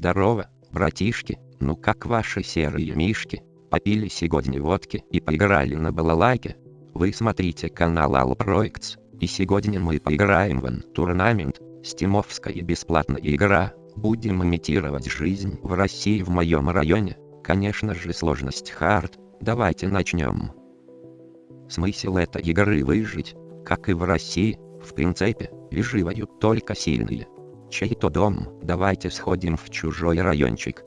Здорово, братишки, ну как ваши серые мишки? Попили сегодня водки и поиграли на балалайке? Вы смотрите канал All Projects, и сегодня мы поиграем в турнамент, стимовская бесплатная игра, будем имитировать жизнь в России в моем районе, конечно же сложность хард, давайте начнем. Смысл этой игры выжить, как и в России, в принципе, выживают только сильные. Чей-то дом, давайте сходим в чужой райончик.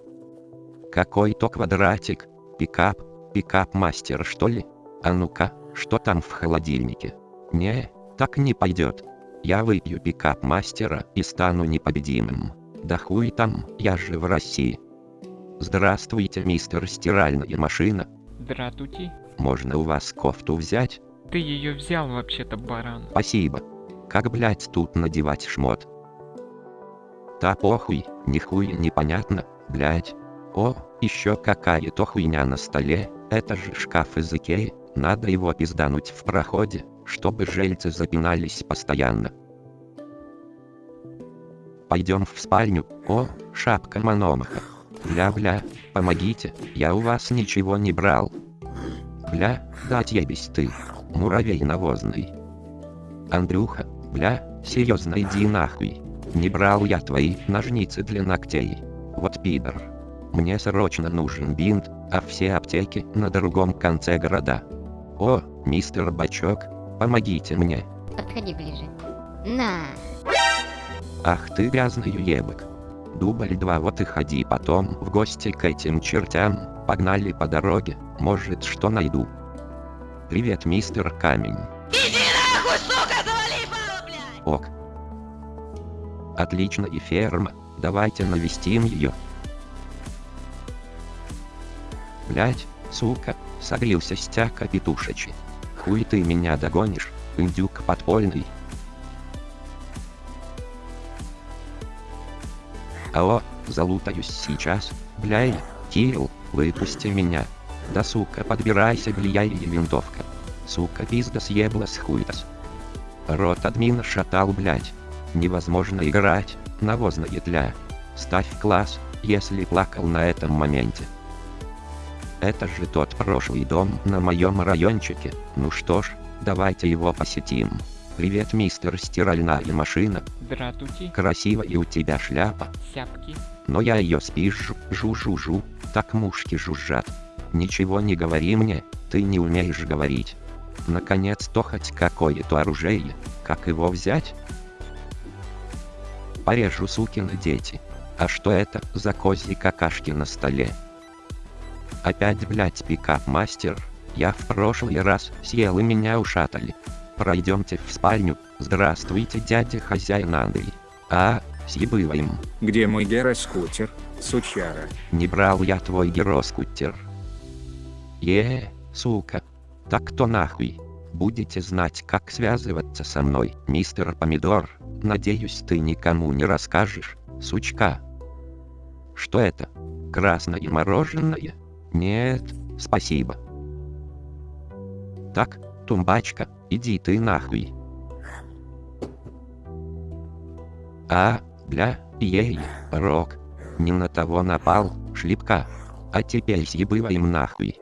Какой-то квадратик, пикап, пикап-мастер что ли? А ну-ка, что там в холодильнике? Не, так не пойдет. Я выпью пикап-мастера и стану непобедимым. Да хуй там, я же в России. Здравствуйте, мистер стиральная машина. Здравствуйте. Можно у вас кофту взять? Ты ее взял вообще-то, баран. Спасибо. Как, блять, тут надевать шмот? Да похуй, нихуя непонятно, блять. О, еще какая-то хуйня на столе, это же шкаф из Икеи, надо его пиздануть в проходе, чтобы жильцы запинались постоянно. Пойдем в спальню, о, шапка Мономаха. Бля-бля, помогите, я у вас ничего не брал. Бля, дать ебись ты, муравей навозный. Андрюха, бля, серьезно иди нахуй. Не брал я твои ножницы для ногтей. Вот пидор. Мне срочно нужен бинт, а все аптеки на другом конце города. О, мистер Бачок, помогите мне. Подходи ближе. На. Ах ты грязный ебок. Дубль 2 вот и ходи потом в гости к этим чертям, погнали по дороге, может что найду. Привет, мистер Камень. Иди нахуй, сука, завали ебало, блядь! Ок. Отлично и ферма, давайте навестим ее. Блять, сука, согрелся стяка петушечи. Хуй ты меня догонишь, индюк подпольный. Алло, залутаюсь сейчас, бляй, Кирилл, выпусти меня. Да сука, подбирайся, бляй и винтовка. Сука, пизда съеблась хуйтас. Рот админа шатал, блять. Невозможно играть, навозная тля. Ставь класс, если плакал на этом моменте. Это же тот прошлый дом на моем райончике, ну что ж, давайте его посетим. Привет, мистер стиральная машина. Здравствуйте. Красивая у тебя шляпа. Сяпки. Но я ее спижу, жу-жу-жу, так мушки жужжат. Ничего не говори мне, ты не умеешь говорить. Наконец-то хоть какое-то оружие, как его взять? Порежу сукины дети. А что это за козьи какашки на столе? Опять, блять, пикап-мастер. Я в прошлый раз съел и меня ушатали. Пройдемте в спальню. Здравствуйте, дядя хозяин Андрей. А, съебываем. Где мой гироскутер, сучара? Не брал я твой гироскутер. Е, сука. Так то нахуй. Будете знать, как связываться со мной, мистер Помидор. Надеюсь, ты никому не расскажешь, сучка. Что это? Красное мороженое? Нет, спасибо. Так, тумбачка, иди ты нахуй. А, бля, ей, рок. Не на того напал, шлепка. А теперь съебываем нахуй.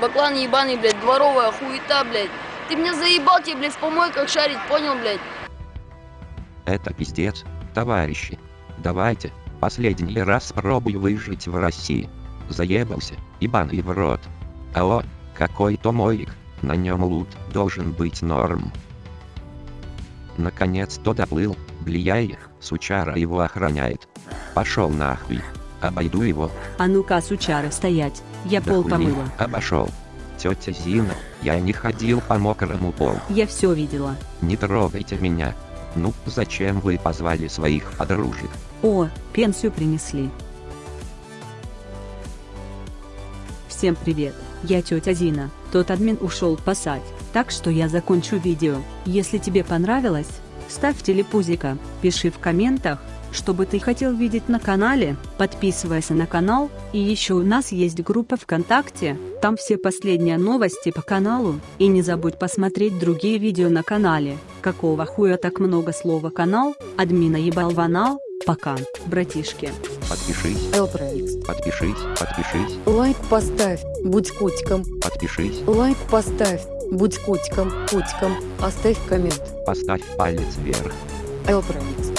Баклан ебаный, блядь, дворовая хуета, блядь. Ты меня заебал, тебе, блядь, в помойках шарить, понял, блядь? Это пиздец, товарищи. Давайте, последний раз пробую выжить в России. Заебался, ебаный в рот. Алло, какой-то моик, на нем лут должен быть норм. Наконец-то доплыл, влияет, сучара его охраняет. Пошел нахуй. Обойду его. А ну-ка, сучары, стоять. Я Да пол хули, помыла. Обошел. Тетя Зина, я не ходил по мокрому полу. Я все видела. Не трогайте меня. Ну, зачем вы позвали своих подружек? О, пенсию принесли. Всем привет, я тетя Зина. Тот админ ушел пасать, так что я закончу видео. Если тебе понравилось, ставь телепузика, пиши в комментах, что бы ты хотел видеть на канале, подписывайся на канал, и еще у нас есть группа ВКонтакте, там все последние новости по каналу, и не забудь посмотреть другие видео на канале. Какого хуя так много слова канал, админа ебал ванал, пока, братишки. Подпишись, Элпроикс. подпишись, подпишись, Лайк поставь, будь котиком. подпишись, Лайк поставь, будь котиком, котиком. Оставь коммент. поставь палец вверх. Элпроикс.